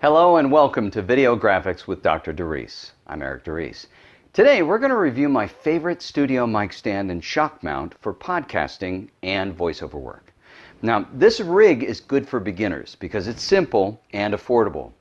Hello and welcome to Video Graphics with Dr. DeReese. I'm Eric DeReese. Today we're going to review my favorite studio mic stand and shock mount for podcasting and voiceover work. Now this rig is good for beginners because it's simple and affordable.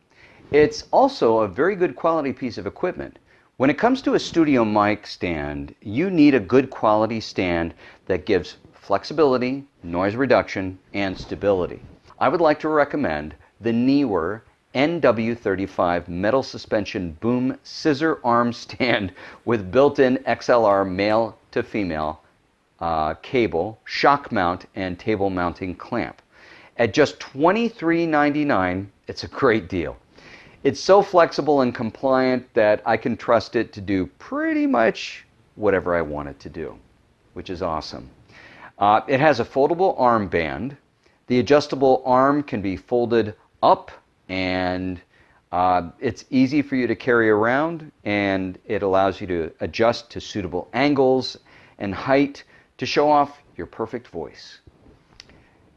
It's also a very good quality piece of equipment. When it comes to a studio mic stand, you need a good quality stand that gives flexibility, noise reduction, and stability. I would like to recommend the Neewer NW35 metal suspension boom scissor arm stand with built-in XLR male to female uh, cable, shock mount, and table mounting clamp. At just $23.99, it's a great deal. It's so flexible and compliant that I can trust it to do pretty much whatever I want it to do, which is awesome. Uh, it has a foldable arm band. The adjustable arm can be folded up and uh, it's easy for you to carry around and it allows you to adjust to suitable angles and height to show off your perfect voice.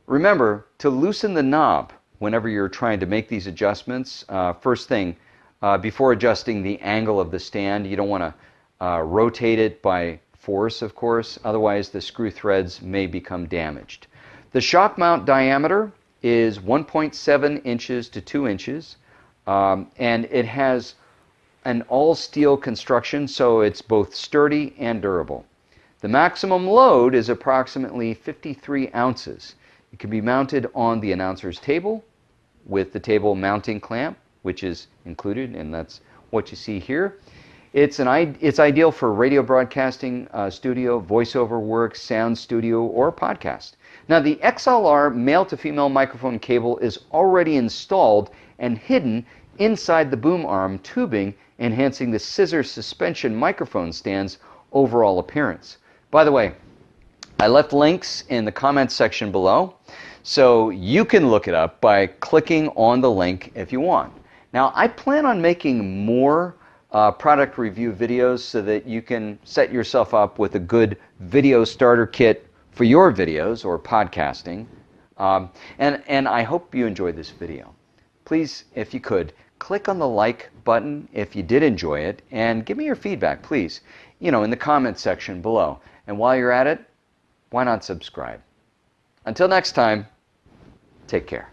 Remember to loosen the knob whenever you're trying to make these adjustments. Uh, first thing, uh, before adjusting the angle of the stand, you don't want to uh, rotate it by force, of course, otherwise the screw threads may become damaged. The shock mount diameter is 1.7 inches to 2 inches, um, and it has an all steel construction, so it's both sturdy and durable. The maximum load is approximately 53 ounces. It can be mounted on the announcer's table with the table mounting clamp, which is included, and that's what you see here. It's, an, it's ideal for radio broadcasting uh, studio, voiceover work, sound studio, or podcast. Now the XLR male to female microphone cable is already installed and hidden inside the boom arm tubing, enhancing the scissor suspension microphone stand's overall appearance. By the way, I left links in the comments section below, so you can look it up by clicking on the link if you want. Now I plan on making more uh, product review videos so that you can set yourself up with a good video starter kit for your videos or podcasting. Um, and, and I hope you enjoyed this video. Please, if you could, click on the like button if you did enjoy it and give me your feedback, please, you know, in the comments section below. And while you're at it, why not subscribe? Until next time, take care.